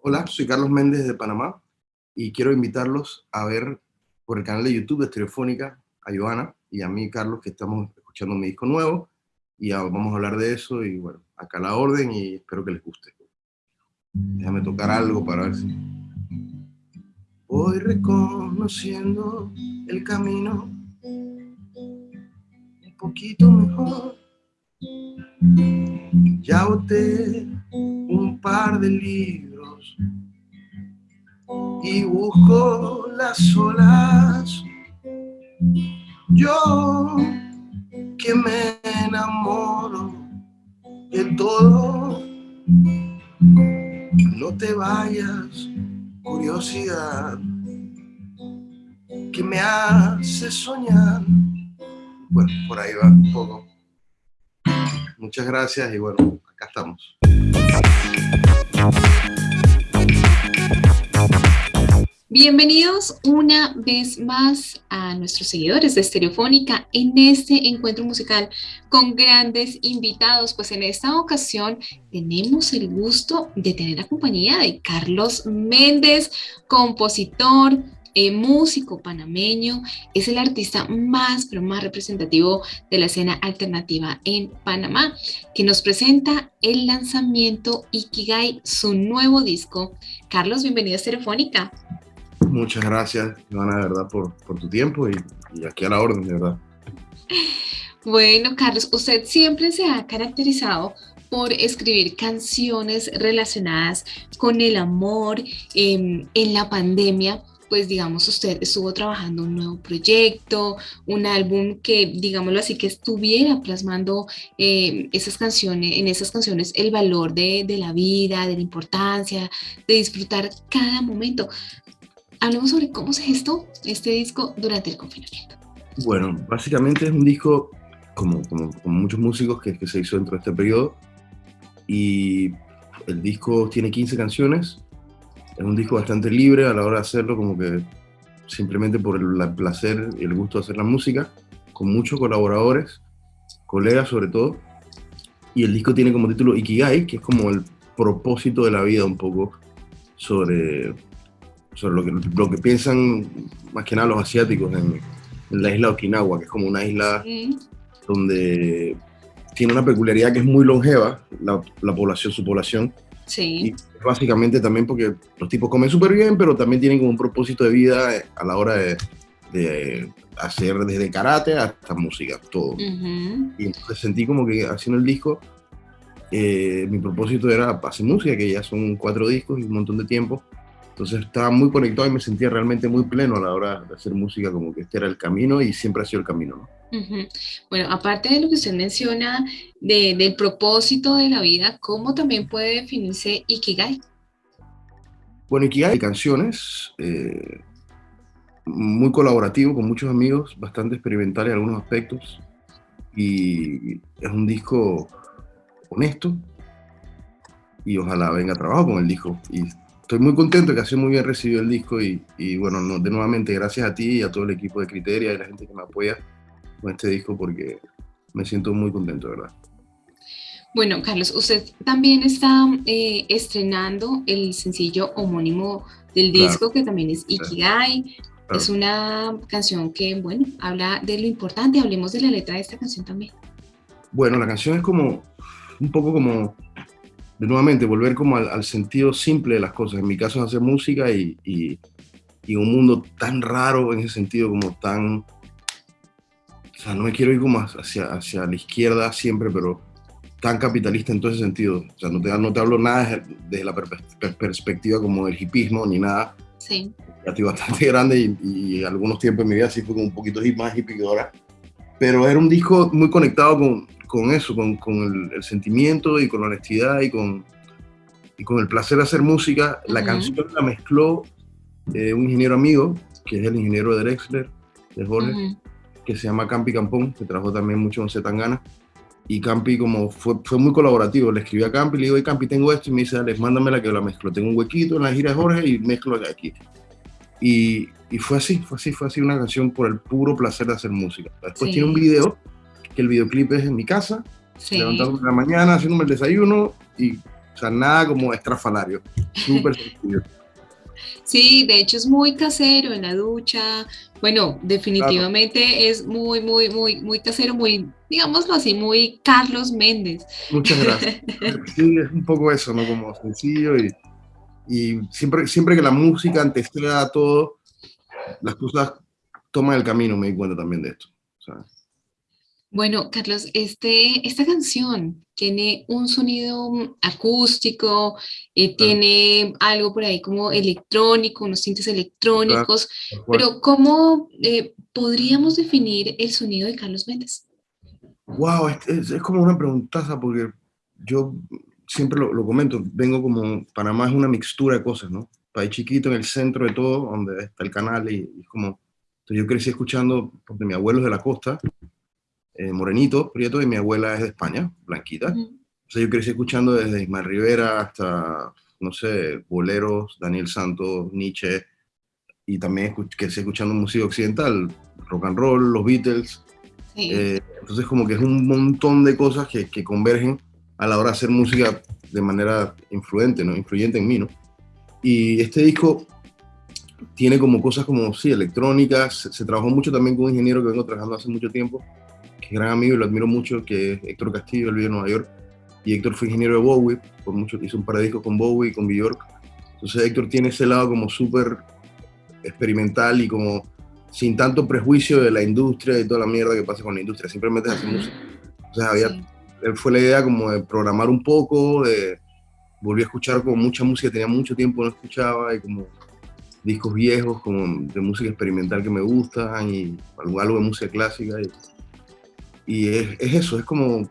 Hola, soy Carlos Méndez de Panamá y quiero invitarlos a ver por el canal de YouTube de Estereofónica a Joana y a mí, Carlos, que estamos escuchando mi disco nuevo y vamos a hablar de eso y bueno, acá la orden y espero que les guste. Déjame tocar algo para ver si... Voy reconociendo el camino un poquito mejor. Ya boté un par de libros y busco las olas. Yo que me enamoro de todo, no te vayas, curiosidad, que me hace soñar. Bueno, por ahí va un poco. Muchas gracias y bueno, acá estamos. Bienvenidos una vez más a nuestros seguidores de Estereofónica en este encuentro musical con grandes invitados. Pues en esta ocasión tenemos el gusto de tener la compañía de Carlos Méndez, compositor, eh, músico panameño, es el artista más, pero más representativo de la escena alternativa en Panamá, que nos presenta el lanzamiento Ikigai, su nuevo disco. Carlos, bienvenido a Estereofónica. Muchas gracias, Ivana, verdad, por, por tu tiempo y, aquí a la orden, de verdad. Bueno, Carlos, usted siempre se ha caracterizado por escribir canciones relacionadas con el amor eh, en la pandemia pues digamos usted estuvo trabajando un nuevo proyecto, un álbum que digámoslo así que estuviera plasmando eh, esas canciones, en esas canciones el valor de, de, la vida, de la importancia, de disfrutar cada momento hablemos sobre cómo se gestó este disco durante el confinamiento. Bueno, básicamente es un disco, como, como, como muchos músicos, que, que, se hizo dentro de este periodo. Y el disco tiene 15 canciones. Es un disco bastante libre a la hora de hacerlo, como que simplemente por el, placer y el gusto de hacer la música, con muchos colaboradores, colegas sobre todo. Y el disco tiene como título Ikigai, que es como el propósito de la vida un poco sobre sobre lo que, lo que piensan más que nada los asiáticos en, la isla de Okinawa, que es como una isla donde tiene una peculiaridad que es muy longeva, la, la población, su población. Sí. Y básicamente también porque los tipos comen súper bien, pero también tienen como un propósito de vida a la hora de, de hacer desde karate hasta música, todo. Y entonces sentí como que haciendo el disco, eh, mi propósito era hacer música, que ya son cuatro discos y un montón de tiempo. Entonces estaba muy conectado y me sentía realmente muy pleno a la hora de hacer música, como que este era el camino y siempre ha sido el camino. ¿no? Uh -huh. Bueno, aparte de lo que usted menciona de, del propósito de la vida, ¿cómo también puede definirse Ikigai? Bueno, Ikigai hay canciones, eh, muy colaborativo con muchos amigos, bastante experimental en algunos aspectos y es un disco honesto y ojalá venga trabajo con el disco y estoy muy contento que ha sido muy bien recibido el disco y, y bueno, no, de nuevamente gracias a ti y a todo el equipo de Criteria y la gente que me apoya con este disco porque me siento muy contento, de verdad. Bueno, Carlos, usted también está eh, estrenando el sencillo homónimo del disco, claro. que también es Ikigai. Claro. Es una canción que, bueno, habla de lo importante. Hablemos de la letra de esta canción también. Bueno, la canción es como, un poco como de nuevamente volver como al, al, sentido simple de las cosas. En mi caso es hacer música y, y, y, un mundo tan raro en ese sentido, como tan... O sea, no me quiero ir como hacia, hacia la izquierda siempre, pero tan capitalista en todo ese sentido. O sea, no te, no te hablo nada desde la per perspectiva como del hipismo ni nada. Sí. Ya estoy bastante grande y, y, algunos tiempos en mi vida sí fue como un poquito más hippie que ahora. Pero era un disco muy conectado con, con eso, con, con el, el, sentimiento y con la honestidad y con, y con el placer de hacer música. La uh -huh. canción la mezcló eh, un ingeniero amigo, que es el ingeniero de Drexler, de Jorge, uh -huh. que se llama Campi Campón, que trabajó también mucho con Zetangana. Y Campi como fue, fue muy colaborativo, le escribí a Campi, le digo, Campi, tengo esto, y me dice, dale, mándamela que la mezclo. Tengo un huequito en la gira de Jorge y mezclo aquí. Y, y fue así, fue así, fue así una canción por el puro placer de hacer música. Después sí. tiene un video que el videoclip es en mi casa, sí. levantándome en la mañana, haciéndome el desayuno y O sea, nada como estrafalario. Súper sencillo. Sí, de hecho es muy casero en la ducha. Bueno, definitivamente es muy, muy, muy, muy casero, muy, digámoslo así, muy Carlos Méndez. Muchas gracias. Sí, es un poco eso, ¿no? Como sencillo y, y siempre, siempre que la música anteceda a todo, las cosas toman el camino, me di cuenta también de esto. Bueno, Carlos, este, esta canción tiene un sonido acústico, eh, tiene algo por ahí como electrónico, unos tintes electrónicos, pero ¿cómo eh, podríamos definir el sonido de Carlos Méndez? Wow, es, como una preguntaza porque yo siempre lo, comento, vengo como, Panamá es una mixtura de cosas, ¿no? País chiquito en el centro de todo, donde está el canal y, y como... Yo crecí escuchando, porque mi abuelo es de la costa, eh, morenito, prieto, y mi abuela es de España, blanquita. O sea, yo crecí escuchando desde Ismael Rivera hasta, no sé, boleros, Daniel Santos, Nietzsche, y también crecí escuchando música occidental, rock and roll, los Beatles. Eh, entonces como que es un montón de cosas que, que, convergen a la hora de hacer música de manera influente, ¿no? Influyente en mí, ¿no? Y este disco tiene como cosas como, sí, electrónicas, se, se trabajó mucho también con un ingeniero que vengo trabajando hace mucho tiempo, que gran amigo y lo admiro mucho, que es Héctor Castillo, él vive en Nueva York. Y Héctor fue ingeniero de Bowie, por mucho, hizo un par de discos con Bowie y con Bjork. Entonces Héctor tiene ese lado como súper experimental y como sin tanto prejuicio de la industria y toda la mierda que pasa con la industria, simplemente hace música. Entonces había, fue la idea como de programar un poco, de volví a escuchar como mucha música, tenía mucho tiempo no escuchaba y como discos viejos como de música experimental que me gustan y algo, algo de música clásica. Y, y es, eso, es como,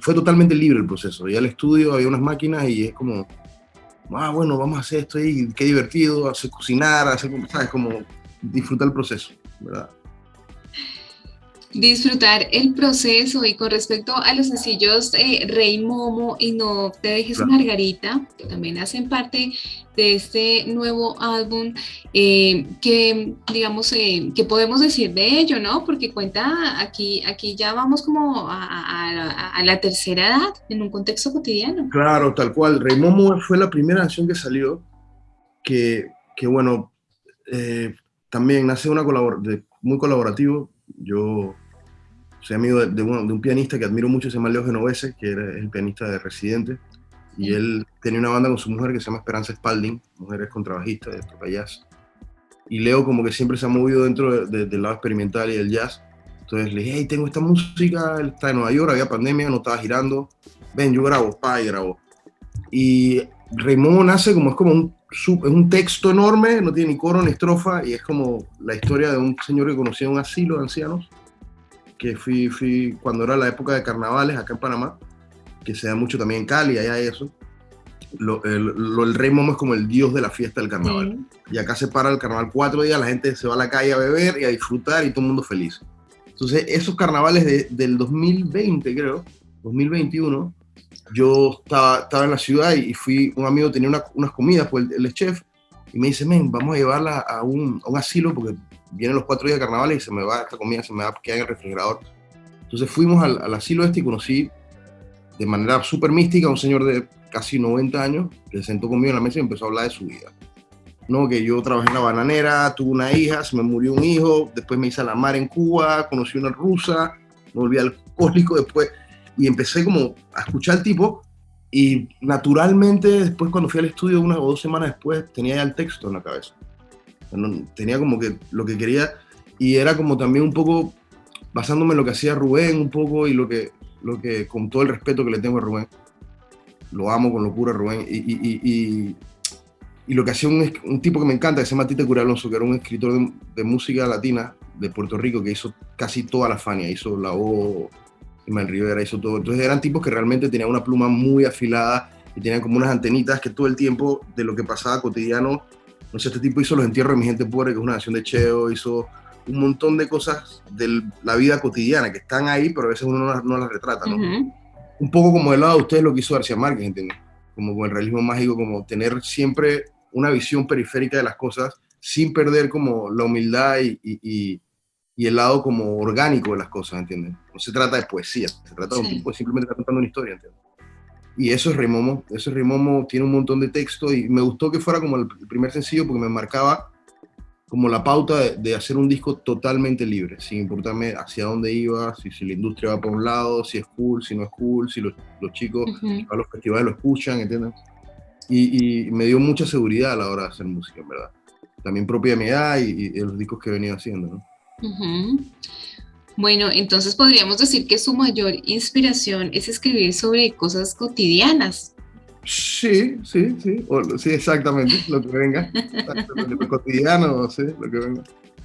fue totalmente libre el proceso. Ya el estudio había unas máquinas y es como, ah, bueno, vamos a hacer esto y qué divertido, hacer cocinar, hacer, ¿sabes? Como disfrutar el proceso, ¿verdad? Disfrutar el proceso y con respecto a los sencillos eh, Rey Momo y No te dejes Margarita, que también hacen parte de este nuevo álbum, eh, que digamos, eh, que podemos decir de ello, ¿no? Porque cuenta, aquí, aquí ya vamos como a, la tercera edad, en un contexto cotidiano. Claro, tal cual. Rey Momo fue la primera canción que salió, que, que bueno, también nace una colabor muy colaborativo. Yo soy amigo de, un, pianista que admiro mucho, se llama Leo Genovese, que era el pianista de Residente, y él tenía una banda con su mujer que se llama Esperanza Spalding, mujer contrabajista de toca jazz. Y Leo como que siempre se ha movido dentro del lado experimental y del jazz. Entonces le dije, hey, tengo esta música, él está en Nueva York, había pandemia, no estaba girando, ven, yo grabo, pa, y grabo. Y Raymond nace como es como un, es un texto enorme, no tiene ni coro ni estrofa, y es como la historia de un señor que conocía un asilo de ancianos, que fui, fui cuando era la época de carnavales acá en Panamá, que se da mucho también en Cali, allá eso. Lo, el, rey Momo es como el dios de la fiesta del carnaval. Y acá se para el carnaval cuatro días, la gente se va a la calle a beber y a disfrutar y todo el mundo feliz. Entonces, esos carnavales de, del 2020, creo, 2021, yo estaba, estaba en la ciudad y fui, un amigo tenía unas comidas, pues él, es chef, y me dice, men, vamos a llevarla a un, a un asilo porque vienen los cuatro días de carnaval y se me va esta comida, se me va a quedar en el refrigerador. Entonces fuimos al, asilo este y conocí de manera súper mística a un señor de casi 90 años que se sentó conmigo en la mesa y empezó a hablar de su vida. No, que yo trabajé en la bananera, tuve una hija, se me murió un hijo, después me hice a la mar en Cuba, conocí una rusa, me volví alcohólico después y empecé como a escuchar al tipo y naturalmente después cuando fui al estudio una o dos semanas después tenía ya el texto en la cabeza tenía como que lo que quería y era como también un poco basándome en lo que hacía Rubén un poco y lo que, lo que con todo el respeto que le tengo a Rubén, lo amo con locura Rubén, y, y, y, lo que hacía un, un, tipo que me encanta, que se llama Tite Curalonso, que era un escritor de, música latina de Puerto Rico, que hizo casi toda la Fania, hizo la O, Iman Rivera, hizo todo. Entonces eran tipos que realmente tenían una pluma muy afilada y tenían como unas antenitas que todo el tiempo de lo que pasaba cotidiano no sé, este tipo hizo Los Entierros de mi gente pobre, que es una canción de Cheo, hizo un montón de cosas de la vida cotidiana que están ahí, pero a veces uno no las, retrata, ¿no? Un poco como el lado de ustedes lo que hizo García Márquez, ¿entiendes? Como con el realismo mágico, como tener siempre una visión periférica de las cosas sin perder como la humildad y, y, y, el lado como orgánico de las cosas, ¿entiendes? No se trata de poesía, se trata de un tipo simplemente contando una historia, ¿entiendes? Y eso es Rimomo, eso es Rimomo, tiene un montón de texto y me gustó que fuera como el primer sencillo porque me marcaba como la pauta de, hacer un disco totalmente libre, sin importarme hacia dónde iba, si, si, la industria va por un lado, si es cool, si no es cool, si los, los chicos a los festivales lo escuchan, ¿entiendes? Y, y, me dio mucha seguridad a la hora de hacer música, en verdad. También propia mi edad y, y los discos que he venido haciendo, ¿no? Bueno, entonces podríamos decir que su mayor inspiración es escribir sobre cosas cotidianas. Sí, sí, sí, sí, exactamente, lo que venga, lo, cotidiano, sí, lo que venga.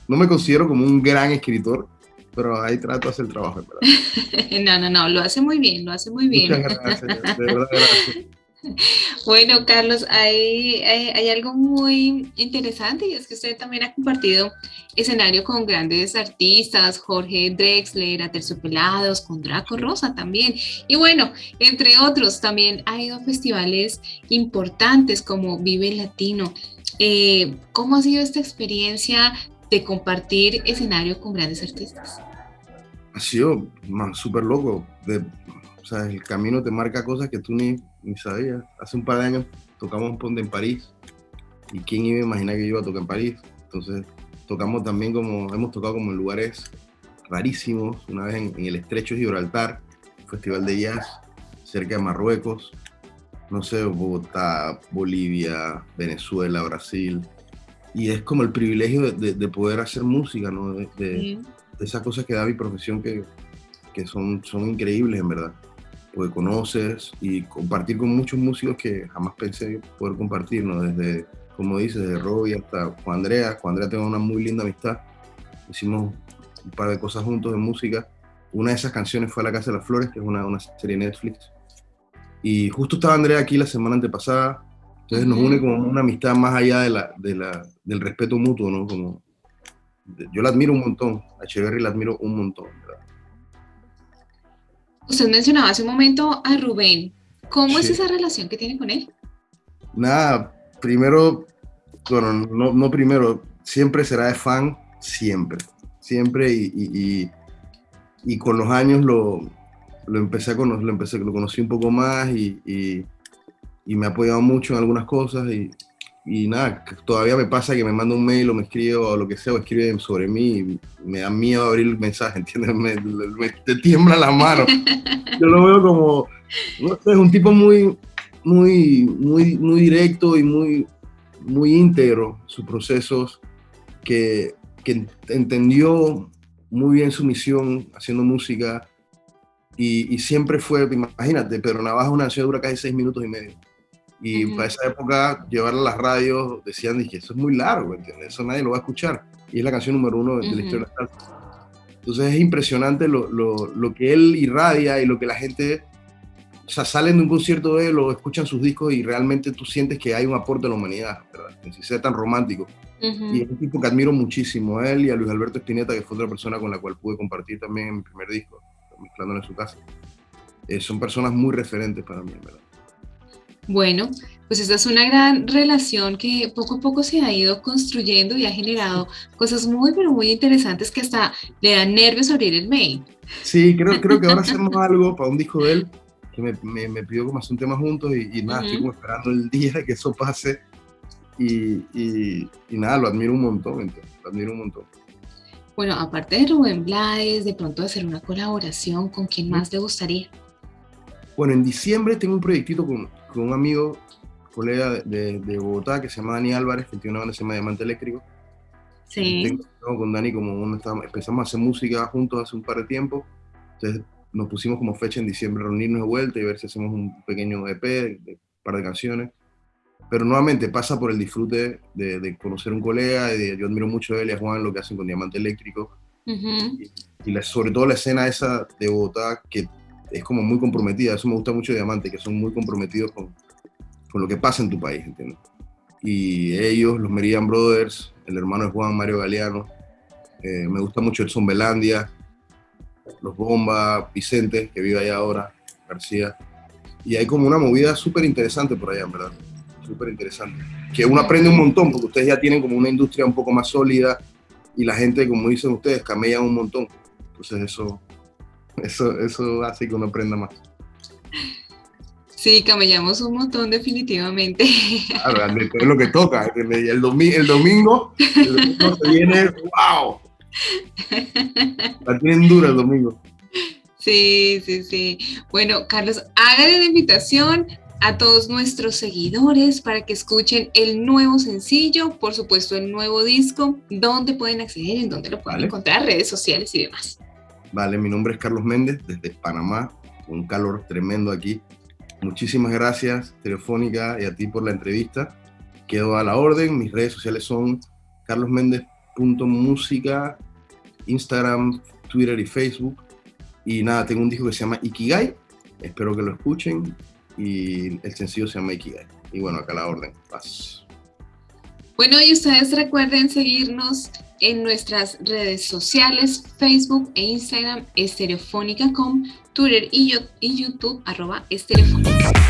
No me considero como un gran escritor, pero ahí trato de hacer el trabajo, no, no, no, lo hace muy bien, lo hace muy bien. Muchas gracias, de verdad, gracias. Bueno, Carlos, hay, hay, algo muy interesante y es que usted también ha compartido escenario con grandes artistas, Jorge Drexler, Aterciopelados, con Draco Rosa también. Y bueno, entre otros, también ha ido a festivales importantes como Vive Latino. Eh, ¿Cómo ha sido esta experiencia de compartir escenario con grandes artistas? Ha sido súper loco. O sea, el camino te marca cosas que tú ni ni sabía. Hace un par de años tocamos un ponte en París y quién iba a imaginar que yo iba a tocar en París. Entonces tocamos también como, hemos tocado como en lugares rarísimos, una vez en, el Estrecho de Gibraltar, Festival de Jazz, cerca de Marruecos, no sé, Bogotá, Bolivia, Venezuela, Brasil. Y es como el privilegio de, poder hacer música, ¿no? De, esas cosas que da mi profesión que, que son, son increíbles, en verdad porque conoces y compartir con muchos músicos que jamás pensé poder compartir, ¿no? Desde, como dices, de Robbie hasta Juan Andrea. Juan Andrea tengo una muy linda amistad. Hicimos un par de cosas juntos de música. Una de esas canciones fue La Casa de las Flores, que es una, una serie de Netflix. Y justo estaba Andrea aquí la semana antepasada. Entonces nos une como una amistad más allá de la, de la, del respeto mutuo, ¿no? Como, yo la admiro un montón. A Echeverry la admiro un montón, ¿verdad? Usted mencionaba hace un momento a Rubén. ¿Cómo es esa relación que tiene con él? Nada, primero, bueno, no, no primero, siempre será de fan, siempre, siempre, y, y, con los años lo, lo empecé a conocer, lo, empecé, lo conocí un poco más y, y, me ha apoyado mucho en algunas cosas y, y nada, todavía me pasa que me manda un mail o me escribe o lo que sea, o escribe sobre mí y me da miedo abrir el mensaje, ¿entiendes? Me, te tiembla la mano. Yo lo veo como, no sé, es un tipo muy, muy, muy, muy directo y muy, muy íntegro sus procesos, que, que entendió muy bien su misión haciendo música y, y siempre fue, imagínate, Pedro Navaja una ciudad dura casi seis minutos y medio y para esa época, llevarla a las radios, decían que eso es muy largo, ¿entiendes? Eso nadie lo va a escuchar. Y es la canción número uno de, la historia de la salsa. Entonces es impresionante lo, lo, lo, que él irradia y lo que la gente, o sea, salen de un concierto de él o escuchan sus discos y realmente tú sientes que hay un aporte a la humanidad, ¿verdad? Que si sea tan romántico. Y es un tipo que admiro muchísimo a él y a Luis Alberto Espineta, que fue otra persona con la cual pude compartir también mi primer disco, mezclándolo en su casa. Eh, son personas muy referentes para mí, ¿verdad? Bueno, pues esta es una gran relación que poco a poco se ha ido construyendo y ha generado cosas muy, pero muy interesantes que hasta le dan nervios abrir el mail. Sí, creo, creo que ahora hacemos algo para un disco de él, que me, me, pidió como hacer un tema juntos y, nada, estoy como esperando el día que eso pase y, y, nada, lo admiro un montón, entonces, lo admiro un montón. Bueno, aparte de Rubén Blades, de pronto hacer una colaboración, ¿con quién más le gustaría? Bueno, en diciembre tengo un proyectito con, con un amigo, colega de, de, Bogotá, que se llama Dani Álvarez, que tiene una banda que se llama Diamante Eléctrico. Sí. Tengo, con Dani como un, empezamos a hacer música juntos hace un par de tiempo. Entonces nos pusimos como fecha en diciembre reunirnos de vuelta y ver si hacemos un pequeño EP de, un par de canciones. Pero nuevamente pasa por el disfrute de, de conocer un colega. Y yo admiro mucho a él y a Juan lo que hacen con Diamante Eléctrico. y, y sobre todo la escena esa de Bogotá que es como muy comprometida. Eso me gusta mucho de Diamante, que son muy comprometidos con, con lo que pasa en tu país, ¿entiendes? Y ellos, los Meridian Brothers, el hermano de Juan Mario Galeano, eh, me gusta mucho el Belandia, los Bomba, Vicente, que vive allá ahora, García. Y hay como una movida súper interesante por allá, en verdad. Súper interesante. Que uno aprende un montón, porque ustedes ya tienen como una industria un poco más sólida y la gente, como dicen ustedes, camellan un montón. Entonces eso, eso, eso hace que uno aprenda más. Sí, camellamos un montón definitivamente. Claro, es lo que toca. El, domingo, el domingo, se viene, wow. La tienen dura el domingo. Sí, sí, sí. Bueno, Carlos, hágale la invitación a todos nuestros seguidores para que escuchen el nuevo sencillo, por supuesto el nuevo disco, dónde pueden acceder, en dónde lo pueden encontrar, redes sociales y demás. Vale, mi nombre es Carlos Méndez desde Panamá, un calor tremendo aquí. Muchísimas gracias, Telefónica, y a ti por la entrevista. Quedo a la orden. Mis redes sociales son carlosméndez.música, Instagram, Twitter y Facebook. Y nada, tengo un disco que se llama Ikigai. Espero que lo escuchen. Y el sencillo se llama Ikigai. Y bueno, acá la orden. Paz. Bueno, y ustedes recuerden seguirnos en nuestras redes sociales, Facebook e Instagram, estereofónica.com, Twitter y, YouTube, arroba estereofónica.